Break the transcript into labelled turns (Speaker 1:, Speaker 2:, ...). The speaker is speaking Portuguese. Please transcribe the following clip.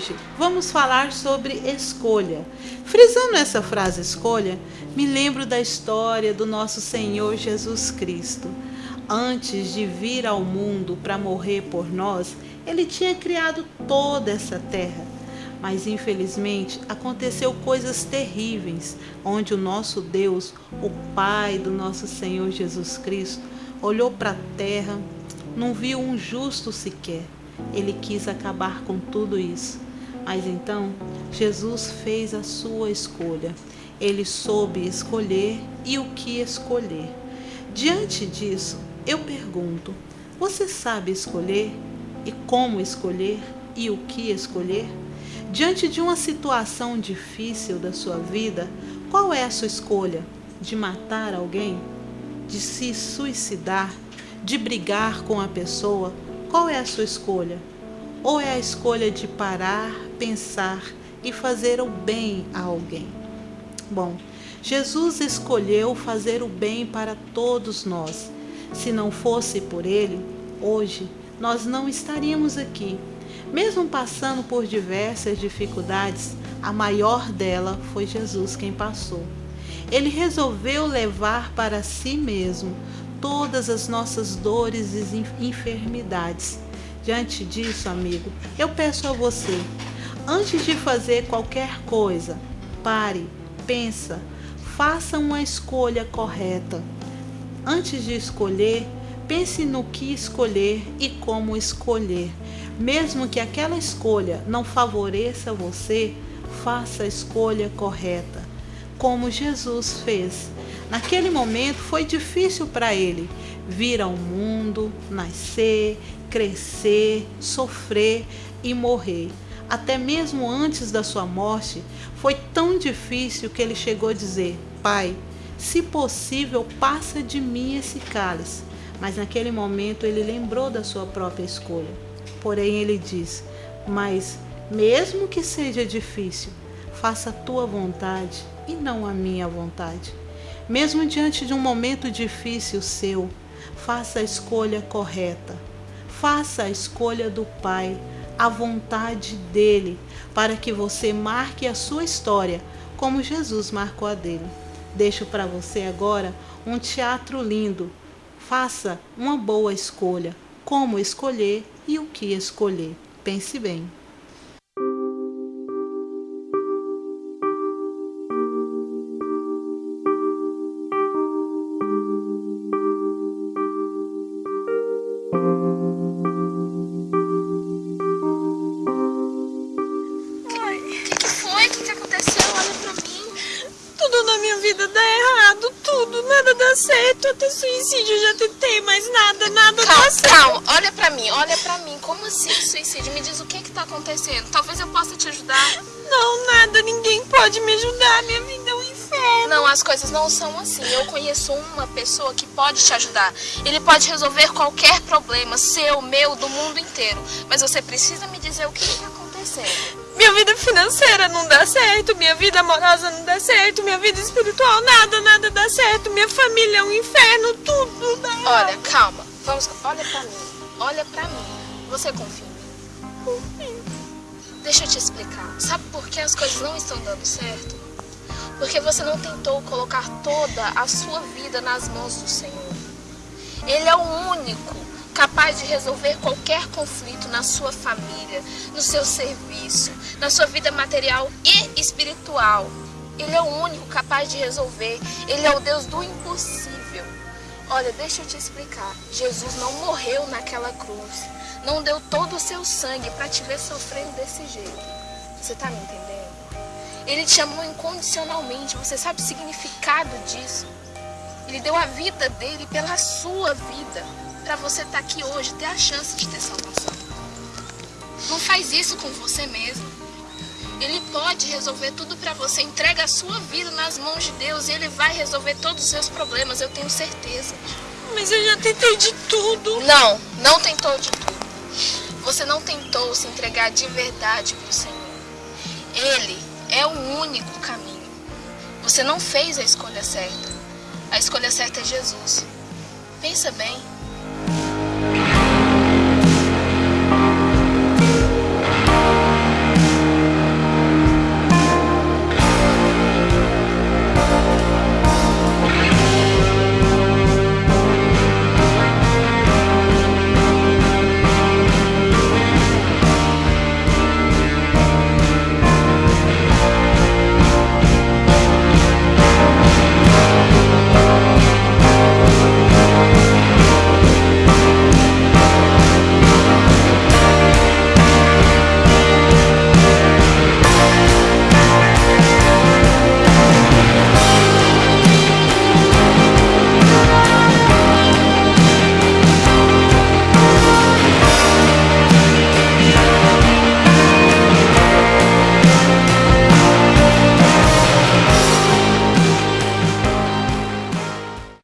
Speaker 1: Hoje vamos falar sobre escolha. Frisando essa frase escolha, me lembro da história do nosso Senhor Jesus Cristo. Antes de vir ao mundo para morrer por nós, ele tinha criado toda essa terra. Mas infelizmente aconteceu coisas terríveis, onde o nosso Deus, o Pai do nosso Senhor Jesus Cristo, olhou para a terra, não viu um justo sequer ele quis acabar com tudo isso. Mas então, Jesus fez a sua escolha. Ele soube escolher e o que escolher. Diante disso, eu pergunto: você sabe escolher e como escolher e o que escolher? Diante de uma situação difícil da sua vida, qual é a sua escolha? De matar alguém? De se suicidar? De brigar com a pessoa? Qual é a sua escolha? Ou é a escolha de parar, pensar e fazer o bem a alguém? Bom, Jesus escolheu fazer o bem para todos nós. Se não fosse por ele, hoje nós não estaríamos aqui. Mesmo passando por diversas dificuldades, a maior dela foi Jesus quem passou. Ele resolveu levar para si mesmo todas as nossas dores e enfermidades. Diante disso, amigo, eu peço a você, antes de fazer qualquer coisa, pare, pensa, faça uma escolha correta. Antes de escolher, pense no que escolher e como escolher. Mesmo que aquela escolha não favoreça você, faça a escolha correta, como Jesus fez. Naquele momento foi difícil para ele vir ao mundo, nascer, crescer, sofrer e morrer. Até mesmo antes da sua morte, foi tão difícil que ele chegou a dizer: Pai, se possível, passa de mim esse cálice. Mas naquele momento ele lembrou da sua própria escolha. Porém, ele diz: Mas, mesmo que seja difícil, faça a tua vontade e não a minha vontade. Mesmo diante de um momento difícil seu, faça a escolha correta. Faça a escolha do Pai, a vontade dele, para que você marque a sua história como Jesus marcou a dele. Deixo para você agora um teatro lindo. Faça uma boa escolha. Como escolher e o que escolher. Pense bem.
Speaker 2: Vida dá errado, tudo, nada dá certo, até suicídio eu já tentei, mas nada, nada
Speaker 3: calma,
Speaker 2: dá certo.
Speaker 3: Calma, olha pra mim, olha pra mim, como assim suicídio? Me diz o que que tá acontecendo, talvez eu possa te ajudar.
Speaker 2: Não, nada, ninguém pode me ajudar, minha vida é um inferno.
Speaker 3: Não, as coisas não são assim, eu conheço uma pessoa que pode te ajudar. Ele pode resolver qualquer problema, seu, meu, do mundo inteiro, mas você precisa me dizer o que que tá acontecendo.
Speaker 2: Minha vida financeira não dá certo, minha vida amorosa não dá certo, minha vida espiritual nada, nada dá certo, minha família é um inferno, tudo dá errado.
Speaker 3: Olha, calma, vamos, olha pra mim, olha pra mim. Você confia em mim?
Speaker 2: Confio.
Speaker 3: Deixa eu te explicar. Sabe por que as coisas não estão dando certo? Porque você não tentou colocar toda a sua vida nas mãos do Senhor. Ele é o único capaz de resolver qualquer conflito na sua família, no seu serviço, na sua vida material e espiritual. Ele é o único capaz de resolver. Ele é o Deus do impossível. Olha, deixa eu te explicar. Jesus não morreu naquela cruz. Não deu todo o seu sangue para te ver sofrendo desse jeito. Você tá me entendendo? Ele te amou incondicionalmente. Você sabe o significado disso? Ele deu a vida dele pela sua vida para você estar tá aqui hoje, ter a chance de ter salvação. Não faz isso com você mesmo. Ele pode resolver tudo para você. Entrega a sua vida nas mãos de Deus e Ele vai resolver todos os seus problemas, eu tenho certeza.
Speaker 2: Mas eu já tentei de tudo.
Speaker 3: Não, não tentou de tudo. Você não tentou se entregar de verdade para o Senhor. Ele é o único caminho. Você não fez a escolha certa. A escolha certa é Jesus. Pensa bem.